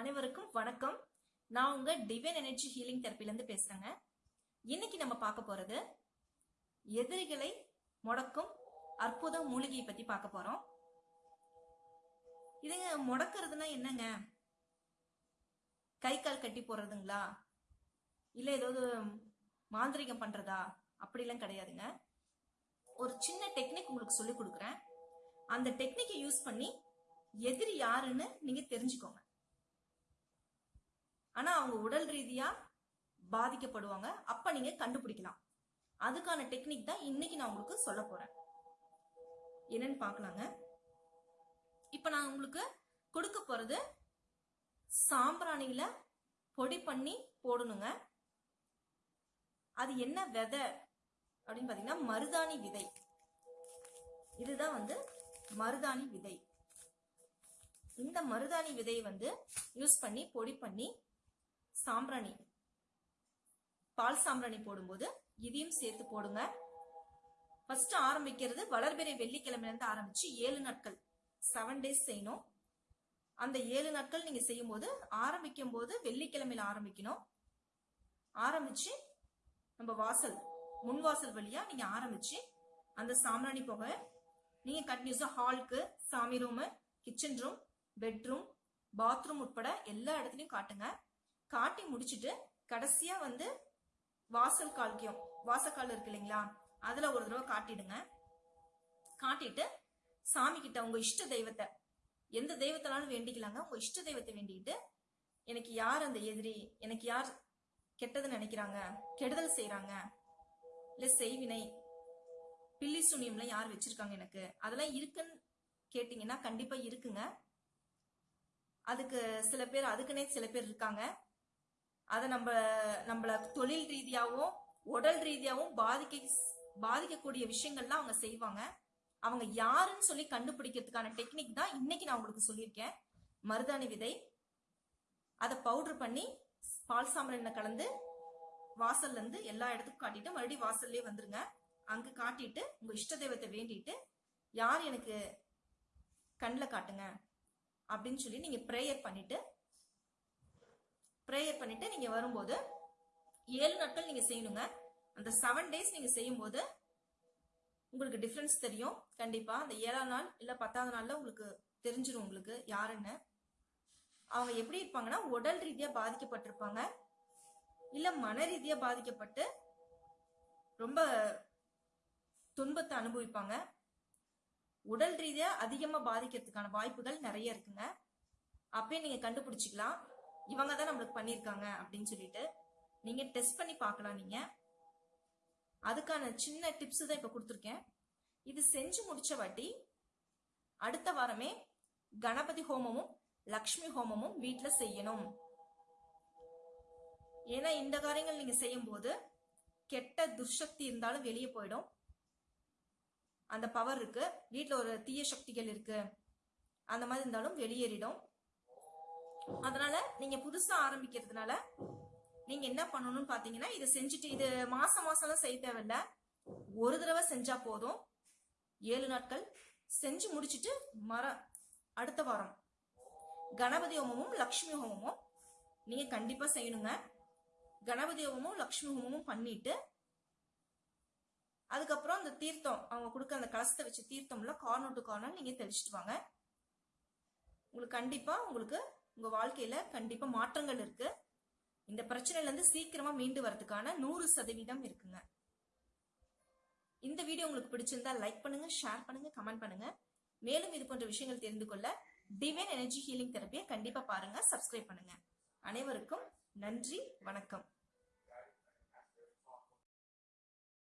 அனைவருக்கும் வணக்கம். நான் உங்க டிவைன் எனர்ஜி ஹீலிங் தெரப்பிலேருந்து பேசுறேங்க. இன்னைக்கு நம்ம பார்க்க போறது எதிரிகளை முடக்கும் அற்புத மூலிகையை பத்தி பார்க்க போறோம். இதுங்க முடக்கிறதுனா என்னங்க? கை கால் கட்டி போடுறதுங்களா? இல்ல ஏதாவது மாந்திரிகம் பண்றதா? அப்படிலாம் கிடையாதுங்க. ஒரு சின்ன டெக்னிக் உங்களுக்கு சொல்லி கொடுக்குறேன். அந்த டெக்னிக்கை யூஸ் பண்ணி எதிரி யாருன்னு நீங்க தெரிஞ்சுக்கோங்க. ஆனா அவங்க உடல் ரீதியா பாதிக்கப்படுவாங்க. அப்ப நீங்க கண்டுபிடிக்கலாம். அதுக்கான டெக்னிக் தான் இன்னைக்கு நான் உங்களுக்கு சொல்ல போறேன். என்னன்னு பார்க்கலாங்க. இப்ப நான் உங்களுக்கு கொடுக்க போறது சாம்பிராணியில பொடி பண்ணி போடணுங்க. அது என்ன விதை அப்படின்னு பாத்தீங்கன்னா மருதாணி விதை. இதுதான் வந்து மருதாணி விதை. இந்த மருதாணி விதையை வந்து யூஸ் பண்ணி பொடி பண்ணி சாம்பிராணி. பால் சாம்பிராணி போடும்போது இதையும் சேர்த்து போடுங்க. ஃபர்ஸ்ட் ஆரம்பிக்கிறது வளர்பிறை வெள்ளிக்கிழமையிலேருந்து ஆரம்பித்து ஆரம்பிச்சு ஏழு நாட்கள். செவன் டேஸ் செய்யணும். அந்த ஏழு நாட்கள் நீங்க செய்யும் போது ஆரம்பிக்கும் போது வெள்ளிக்கிழமையில ஆரம்பிக்கணும். ஆரம்பிச்சு நம்ம வாசல் முன் வாசல் வழியா நீங்க ஆரம்பிச்சு அந்த சாம்பிராணி புகை நீங்க கண்டினியூஸா ஹாலுக்கு சாமி room kitchen room bedroom bathroom உட்பட எல்லா இடத்துலையும் காட்டுங்க. காட்டி முடிச்சுட்டு கடைசியா வந்து வாசல் கால்கியம். வாசக்கால் இருக்கு இல்லைங்களா? அதுல ஒரு தடவை காட்டிடுங்க. காட்டிட்டு சாமி கிட்ட உங்க இஷ்ட தெய்வத்தை எந்த தெய்வத்தினாலும் வேண்டிக்கலாங்க. உங்க இஷ்ட தெய்வத்தை வேண்டிக்கிட்டு எனக்கு யார் அந்த எதிரி எனக்கு யார் கெட்டது நினைக்கிறாங்க கெடுதல் செய்யறாங்க இல்ல செய்வினை பில்லி சுனியம்ல யார் வச்சிருக்காங்க எனக்கு? அதெல்லாம் இருக்குன்னு கேட்டீங்கன்னா கண்டிப்பா இருக்குங்க. அதுக்கு சில பேர் அதுக்குன்னே சில பேர் இருக்காங்க. அதை நம்ம நம்மள தொழில் ரீதியாகவும் உடல் ரீதியாகவும் பாதிக்க பாதிக்கக்கூடிய விஷயங்கள்லாம் அவங்க செய்வாங்க. அவங்க யாருன்னு சொல்லி கண்டுபிடிக்கிறதுக்கான டெக்னிக் தான் இன்னைக்கு நான் உங்களுக்கு சொல்லியிருக்கேன். மருதாணி விதை. அதை பவுடர் பண்ணி பால் சாம்பிராணில கலந்து வாசல்ல இருந்து எல்லா இடத்துக்கும் காட்டிட்டு மறுபடியும் வாசல்லே வந்துருங்க. அங்க காட்டிட்டு உங்க இஷ்ட தெய்வத்தை வேண்டிட்டு யார் எனக்கு கண்ணில் காட்டுங்க அப்படின்னு சொல்லி நீங்க ப்ரேயர் பண்ணிட்டு ப்ரேயர் பண்ணிட்டு நீங்க வரும்போது ஏழு நாட்கள் நீங்க செய்யணுங்க. அந்த செவன் டேஸ் நீங்க செய்யும்போது உங்களுக்கு டிஃப்ரென்ஸ் தெரியும். கண்டிப்பா அந்த ஏழாம் நாள் இல்ல பத்தாவது நாள்ல உங்களுக்கு தெரிஞ்சிடும் உங்களுக்கு யாருன்னு. அவங்க எப்படி இருப்பாங்கன்னா உடல் ரீதியா பாதிக்கப்பட்டிருப்பாங்க. இல்ல மன ரீதியா பாதிக்கப்பட்டு ரொம்ப துன்பத்தை அனுபவிப்பாங்க. உடல் ரீதியா அதிகமா பாதிக்கிறதுக்கான வாய்ப்புகள் நிறைய இருக்குங்க. அப்பயே நீங்க கண்டுபிடிச்சிக்கலாம். இவங்க தான் நம்மளுக்கு பண்ணியிருக்காங்க அப்படின்னு சொல்லிட்டு நீங்க டெஸ்ட் பண்ணி பார்க்கலாம் நீங்க. அதுக்கான சின்ன டிப்ஸ் தான் இப்ப கொடுத்துருக்கேன். இது செஞ்சு முடிச்ச வாட்டி அடுத்த வாரமே கணபதி ஹோமமும் லக்ஷ்மி ஹோமமும் வீட்டில் செய்யணும். ஏன்னா இந்த காரியங்கள் நீங்க செய்யும் போது கெட்ட துர்சக்தி இருந்தாலும் வெளியே போயிடும். அந்த பவர் இருக்கு. வீட்டில் ஒரு தீய சக்திகள் இருக்கு. அந்த மாதிரி இருந்தாலும் வெளியேறிடும். அதனால நீங்க புதுசா ஆரம்பிக்கிறதுனால நீங்க என்ன பண்ணணும்னு பாத்தீங்கன்னா இதை செஞ்சுட்டு இது மாசம் மாசம்லாம் செய்ய தேவையில்ல. ஒரு தடவை செஞ்சா போதும். ஏழு நாட்கள் செஞ்சு முடிச்சுட்டு மர அடுத்த வாரம். கணபதி ஹோமமும் லக்ஷ்மி ஹோமமும் நீங்க கண்டிப்பா செய்யணுங்க. கணபதி ஹோமமும் லக்ஷ்மி ஹோமமும் பண்ணிட்டு அதுக்கப்புறம் அந்த தீர்த்தம் அவங்க கொடுக்க அந்த கலசத்தை வச்சு தீர்த்தம்ல கார்னர் டு கார்னர் நீங்க தெளிச்சுட்டு வாங்க. உங்களுக்கு கண்டிப்பா உங்களுக்கு உங்க வாழ்க்கையில கண்டிப்பா மாற்றங்கள் இருக்கு. இந்த பிரச்சனையில இருந்து சீக்கிரமா மீண்டு வரதுக்கான நூறு சதவீதம் இருக்குங்க. இந்த வீடியோ உங்களுக்கு பிடிச்சிருந்தா லைக் பண்ணுங்க ஷேர் பண்ணுங்க கமெண்ட் பண்ணுங்க. மேலும் இது போன்ற விஷயங்கள் தெரிந்து கொள்ள டிவைன் எனர்ஜி ஹீலிங் தெரப்பியை கண்டிப்பா பாருங்க சப்ஸ்கிரைப் பண்ணுங்க. அனைவருக்கும் நன்றி வணக்கம்.